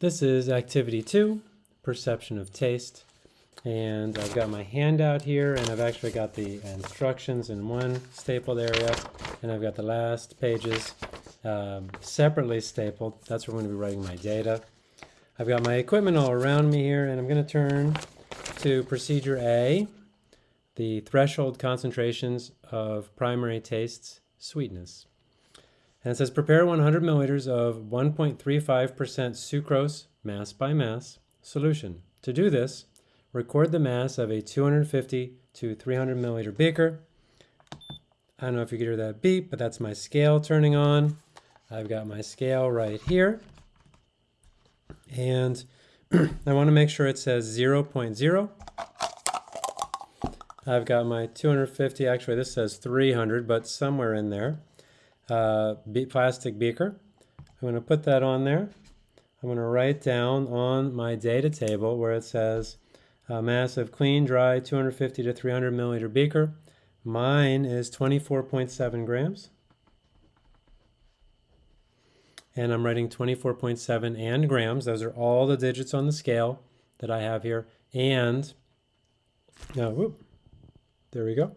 This is activity two, perception of taste. And I've got my handout here, and I've actually got the instructions in one stapled area, and I've got the last pages um, separately stapled. That's where I'm going to be writing my data. I've got my equipment all around me here, and I'm going to turn to procedure A, the threshold concentrations of primary tastes sweetness. And it says prepare 100 milliliters of 1.35% sucrose mass by mass solution. To do this, record the mass of a 250 to 300 milliliter beaker. I don't know if you can hear that beep, but that's my scale turning on. I've got my scale right here. And I want to make sure it says 0, 0.0. I've got my 250, actually this says 300, but somewhere in there uh, plastic beaker. I'm going to put that on there. I'm going to write down on my data table where it says uh, mass of clean, dry, 250 to 300 milliliter beaker. Mine is 24.7 grams. And I'm writing 24.7 and grams. Those are all the digits on the scale that I have here. And, now, whoop, there we go.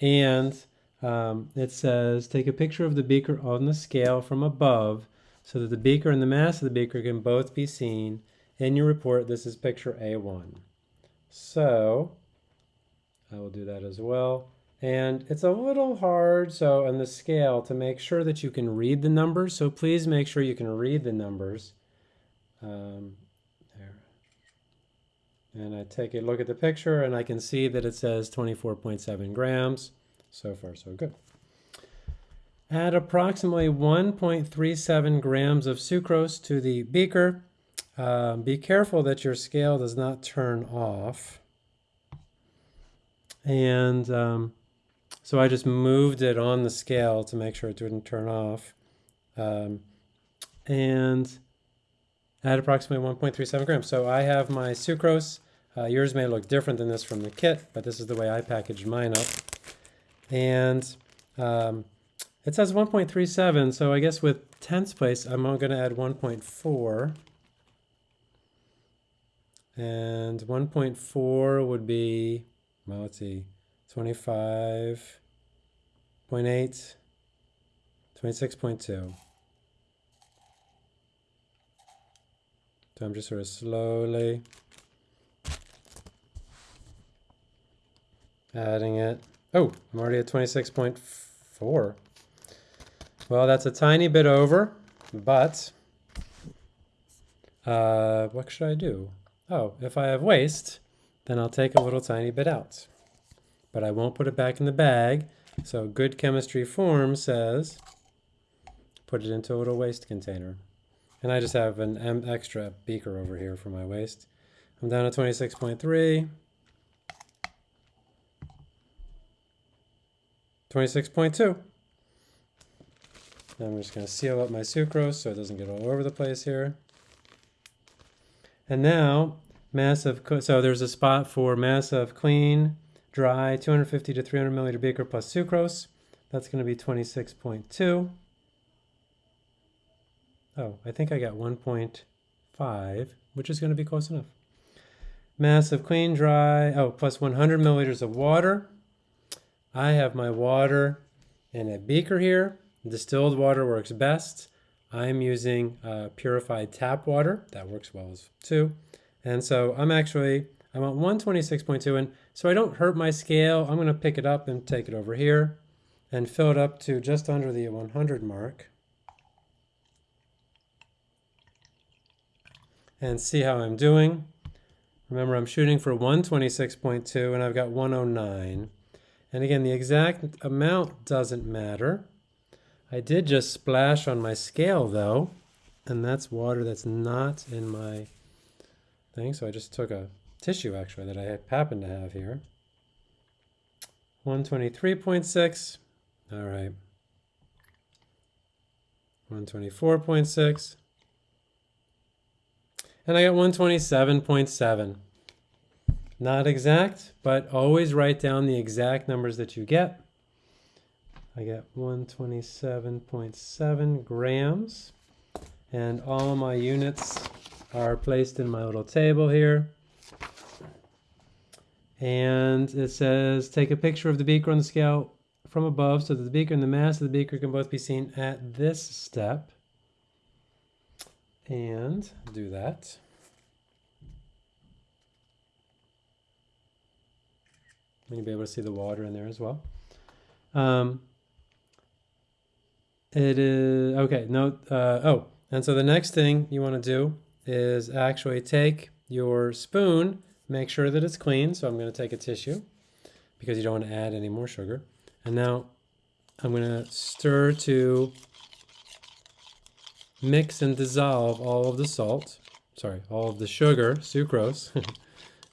And um, it says take a picture of the beaker on the scale from above so that the beaker and the mass of the beaker can both be seen in your report. This is picture A1. So I will do that as well. And it's a little hard, so on the scale, to make sure that you can read the numbers. So please make sure you can read the numbers. Um, there. And I take a look at the picture and I can see that it says 24.7 grams. So far, so good. Add approximately 1.37 grams of sucrose to the beaker. Uh, be careful that your scale does not turn off. And um, so I just moved it on the scale to make sure it didn't turn off. Um, and add approximately 1.37 grams. So I have my sucrose. Uh, yours may look different than this from the kit, but this is the way I packaged mine up. And um, it says 1.37, so I guess with tenths place, I'm going to add 1.4. And 1.4 would be, well, let's see, 25.8, 26.2. So I'm just sort of slowly adding it. Oh, I'm already at 26.4. Well, that's a tiny bit over, but uh, what should I do? Oh, if I have waste, then I'll take a little tiny bit out. But I won't put it back in the bag. So good chemistry form says put it into a little waste container. And I just have an extra beaker over here for my waste. I'm down to 26.3. 26.2. I'm just going to seal up my sucrose so it doesn't get all over the place here. And now, mass of, so there's a spot for mass of clean, dry, 250 to 300 milliliter beaker plus sucrose. That's going to be 26.2. Oh, I think I got 1.5, which is going to be close enough. Mass of clean, dry, oh, plus 100 milliliters of water. I have my water in a beaker here. Distilled water works best. I'm using uh, purified tap water. That works well as too. And so I'm actually, I want 126.2 and so I don't hurt my scale. I'm going to pick it up and take it over here and fill it up to just under the 100 mark. And see how I'm doing. Remember, I'm shooting for 126.2 and I've got 109. And again, the exact amount doesn't matter. I did just splash on my scale though, and that's water that's not in my thing. So I just took a tissue actually that I happen to have here. 123.6, all right. 124.6. And I got 127.7. Not exact, but always write down the exact numbers that you get. I get 127.7 grams and all my units are placed in my little table here. And it says, take a picture of the beaker on the scale from above so that the beaker and the mass of the beaker can both be seen at this step. And do that. And you'll be able to see the water in there as well. Um, it is, okay, no, uh, oh, and so the next thing you want to do is actually take your spoon, make sure that it's clean. So I'm going to take a tissue because you don't want to add any more sugar. And now I'm going to stir to mix and dissolve all of the salt, sorry, all of the sugar, sucrose.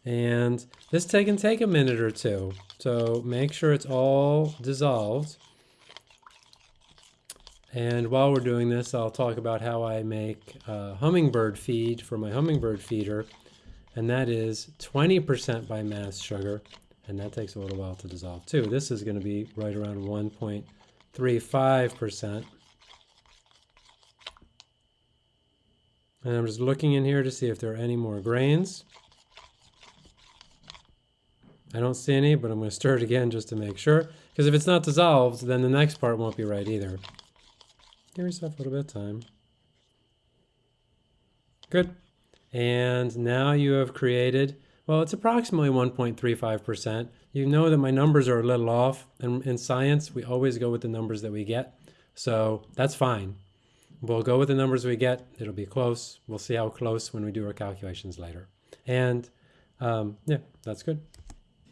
and this can take a minute or two. So make sure it's all dissolved. And while we're doing this, I'll talk about how I make a hummingbird feed for my hummingbird feeder. And that is 20% by mass sugar. And that takes a little while to dissolve too. This is going to be right around 1.35%. And I'm just looking in here to see if there are any more grains. I don't see any, but I'm going to stir it again just to make sure. Because if it's not dissolved, then the next part won't be right either. Give yourself a little bit of time. Good. And now you have created, well, it's approximately 1.35%. You know that my numbers are a little off. And in science, we always go with the numbers that we get. So that's fine. We'll go with the numbers we get. It'll be close. We'll see how close when we do our calculations later. And um, yeah, that's good.